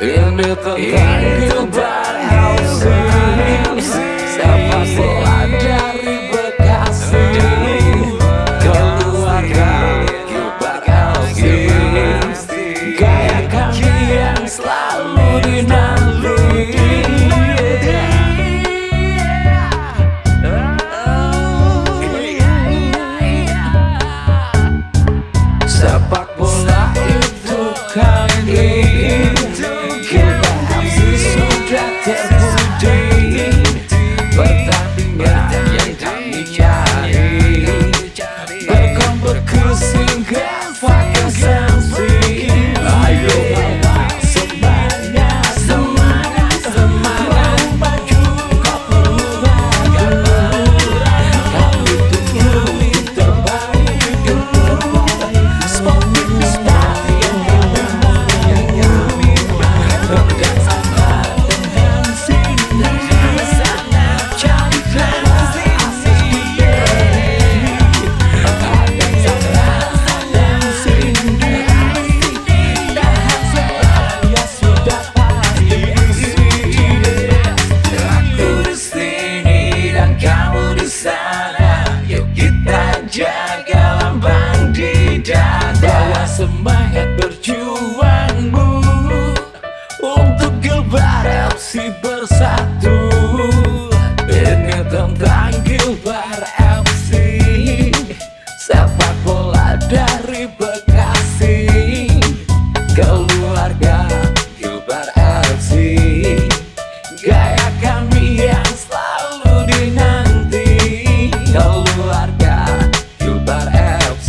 in the concrete bad house. satu. Ini tentang Gilbar MC Sepak bola dari Bekasi. Keluarga Gilbar MC Gaya kami yang selalu dinanti. Keluarga Gilbar MC